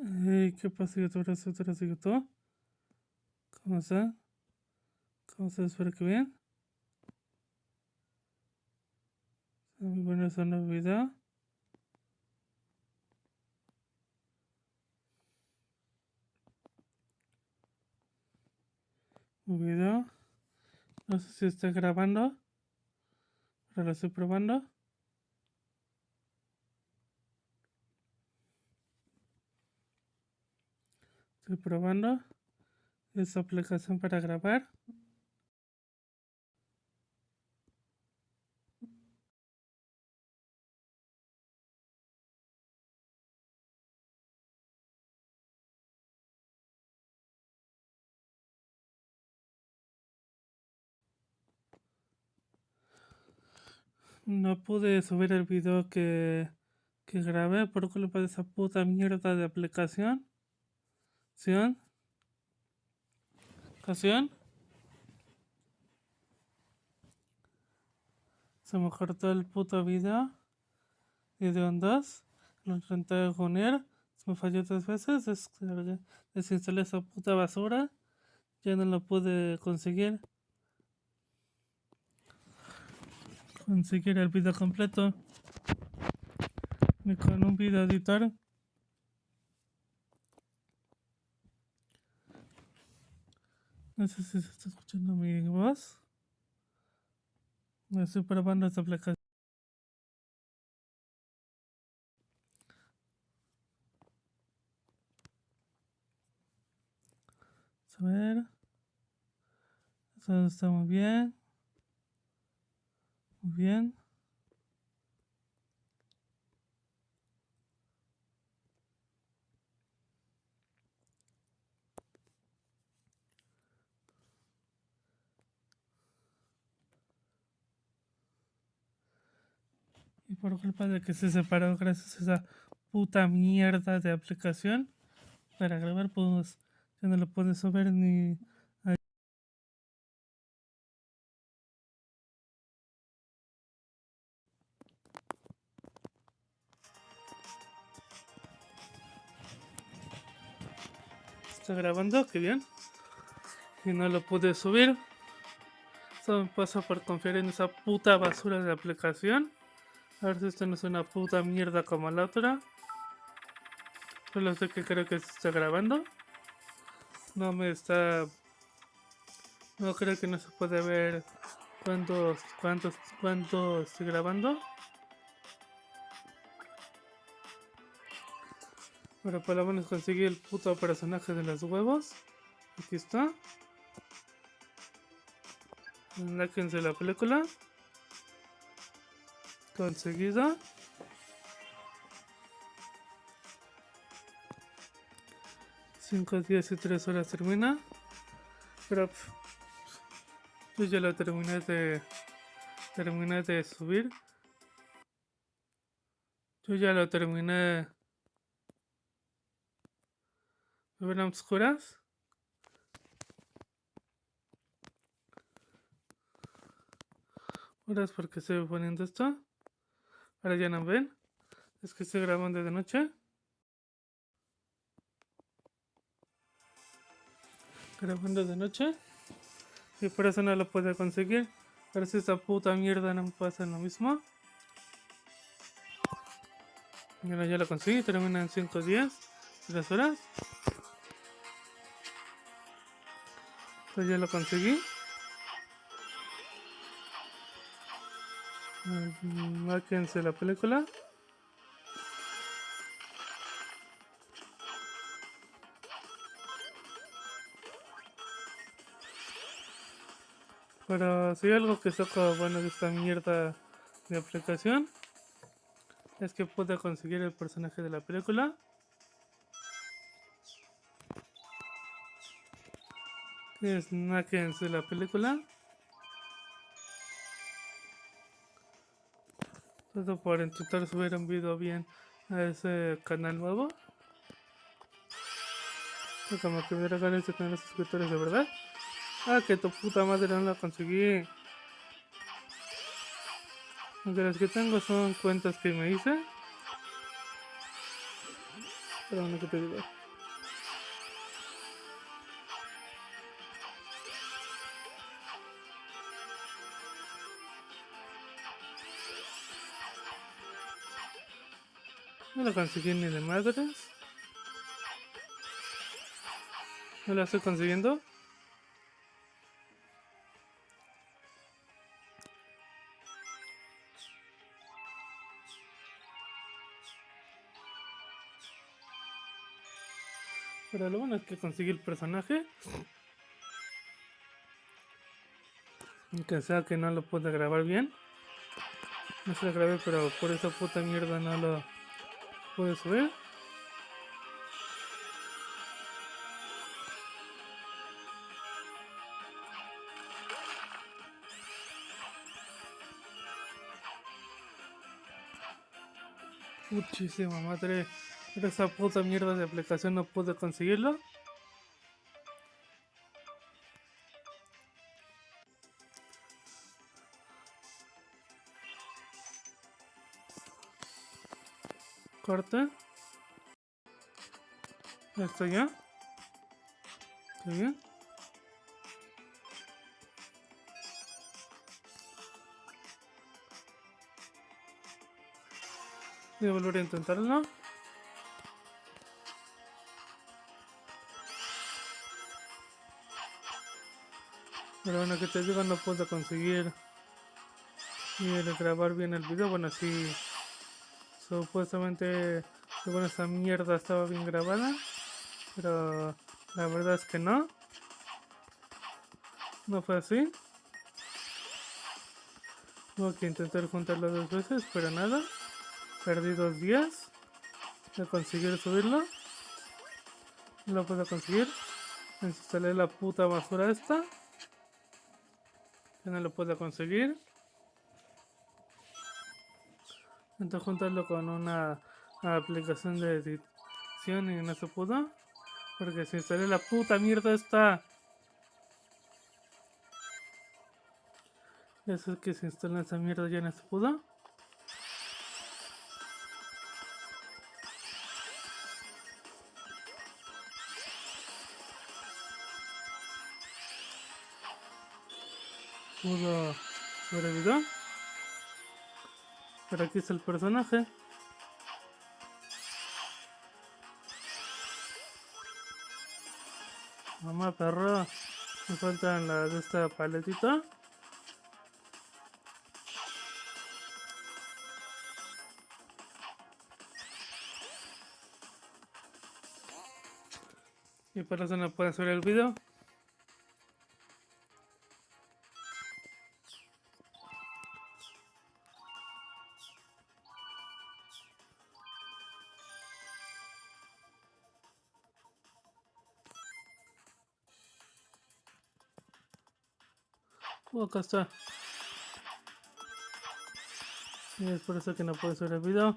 Hey, ¿Qué pasa, youtuberos, youtuberos de YouTube? ¿Cómo están? ¿Cómo están? Espero que bien. Muy bueno a un nuevo video. Un video. No sé si está grabando. Pero lo estoy probando. Estoy probando esta aplicación para grabar. No pude subir el video que, que grabé por culpa de esa puta mierda de aplicación. ¿Ocasión? ¿Ocasión? Se me cortó el puto video. Video en dos. Lo intenté unir. Se me falló tres veces. Descargué, desinstalé esa puta basura. Ya no lo pude conseguir. Conseguir el video completo. Ni con un video editor. No sé si se está escuchando mi voz. Me estoy probando esta aplicación. A ver. Eso está muy bien. Muy bien. Y por culpa de que se separó gracias a esa puta mierda de aplicación para grabar, pues ya no lo puedes ver ni. Está grabando, qué bien. Y no lo pude subir. Eso me pasa por confiar en esa puta basura de aplicación. A ver si esto no es una puta mierda como la otra. Solo sé que creo que se está grabando. No me está... No creo que no se puede ver cuántos, cuántos, cuánto estoy grabando. Pero por lo menos conseguí el puto personaje de los huevos. Aquí está. Láquense la película. Conseguida. Cinco días y tres horas termina. Pero yo ya lo terminé de terminé de subir. Yo ya lo terminé. ¿Me ven oscuras? Ahora es porque estoy poniendo esto. Ahora ya no ven. Es que estoy grabando de noche. Grabando de noche. Y por eso no lo puedo conseguir. Pero si esta puta mierda no me pasa lo mismo. Mira, ya lo conseguí. Termina en 5 días. 3 horas. Pues ya lo conseguí. Márquense la película. Pero si hay algo que saca bueno de esta mierda de aplicación es que pude conseguir el personaje de la película. Es de la película. Todo por intentar subir un video bien a ese canal nuevo. Como que hubiera ganas de tener suscriptores de verdad. Ah, que tu puta madre no la conseguí. Aunque las que tengo son cuentas que me hice. Pero ¿qué te digo? Lo conseguí ni de madres. No la estoy consiguiendo. Pero lo bueno es que conseguí el personaje. Aunque sea que no lo pude grabar bien. No se lo grabé, pero por esa puta mierda no lo pude subir. Muchísima madre. Pero esa puta mierda de aplicación no pude conseguirlo. Ya. Qué bien. Voy a volver a intentarlo. Pero bueno, que te digo, no puedo conseguir el grabar bien el video. Bueno, sí, supuestamente, según esa mierda estaba bien grabada. Pero la verdad es que no. No fue así. Tuve que intentar juntarlo dos veces, pero nada. Perdí dos días de conseguir subirlo. No lo puedo conseguir. Instalé la puta basura esta. Ya no lo puedo conseguir. Intenté juntarlo con una aplicación de edición y no se pudo. Porque se instalé la puta mierda esta. Eso es que se instala esa mierda ya no se pudo. pudo sobrevivió. Pero aquí está el personaje. Mamá perro. Me faltan las de esta paletita. Y por eso no puedes ver el video. Oh, acá está. Y es por eso que no puedo subir el video.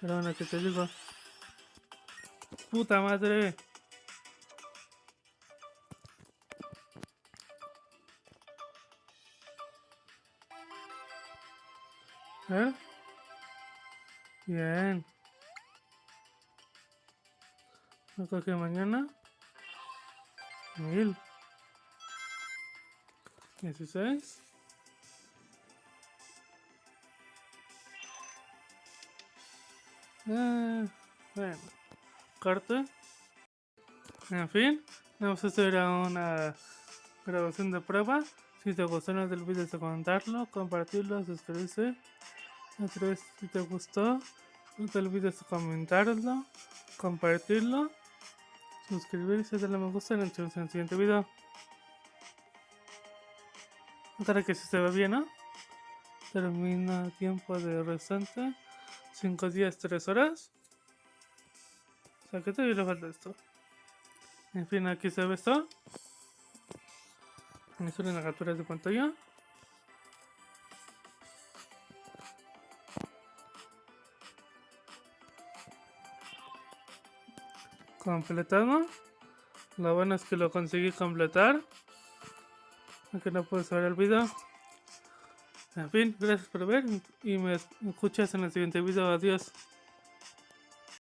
Pero bueno, que te digo. Puta madre. ¿Eh? Bien. Lo cogí mañana. Mil. Dieciséis. Eh, bueno. Corte. En fin. Vamos a hacer una grabación de prueba. Si te gustó no te olvides de comentarlo, compartirlo, suscribirse. Otra vez si te gustó, no te olvides de comentarlo, compartirlo suscribirse, darle me gusta y nos vemos en el siguiente video. Para que si se ve bien, ¿no? Termina tiempo de restante. 5 días, 3 horas. O sea, que todavía le falta esto. En fin, aquí se ve esto. Me suelen las capturas de pantalla. Completado. Lo bueno es que lo conseguí completar. Aunque no puedo ver el video. En fin, gracias por ver y me escuchas en el siguiente video. Adiós.